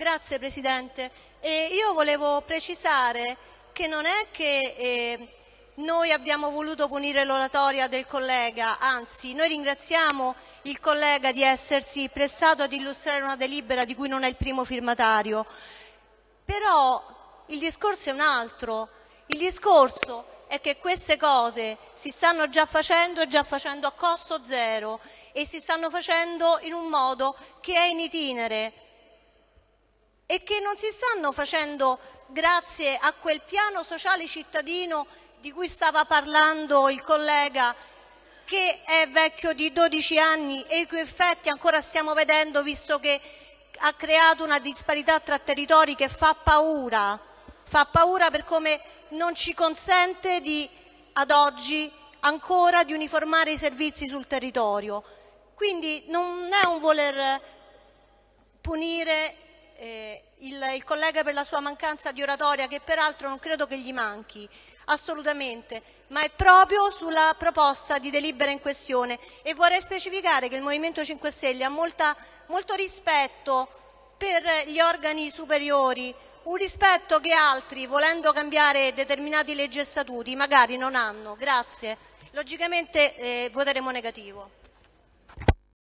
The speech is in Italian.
Grazie Presidente. Eh, io volevo precisare che non è che eh, noi abbiamo voluto punire l'oratoria del collega, anzi noi ringraziamo il collega di essersi prestato ad illustrare una delibera di cui non è il primo firmatario. Però il discorso è un altro. Il discorso è che queste cose si stanno già facendo e già facendo a costo zero e si stanno facendo in un modo che è in itinere e che non si stanno facendo grazie a quel piano sociale cittadino di cui stava parlando il collega che è vecchio di 12 anni e i cui effetti ancora stiamo vedendo visto che ha creato una disparità tra territori che fa paura, fa paura per come non ci consente di, ad oggi ancora di uniformare i servizi sul territorio. Quindi non è un voler punire eh, il, il collega per la sua mancanza di oratoria, che peraltro non credo che gli manchi, assolutamente, ma è proprio sulla proposta di delibera in questione e vorrei specificare che il Movimento 5 Stelle ha molta, molto rispetto per gli organi superiori, un rispetto che altri, volendo cambiare determinati leggi e statuti, magari non hanno. Grazie. Logicamente eh, voteremo negativo.